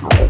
Sure.